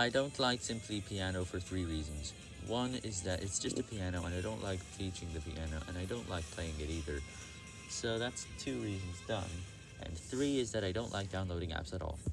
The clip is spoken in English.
I don't like Simply Piano for three reasons. One is that it's just a piano and I don't like teaching the piano and I don't like playing it either. So that's two reasons done. And three is that I don't like downloading apps at all.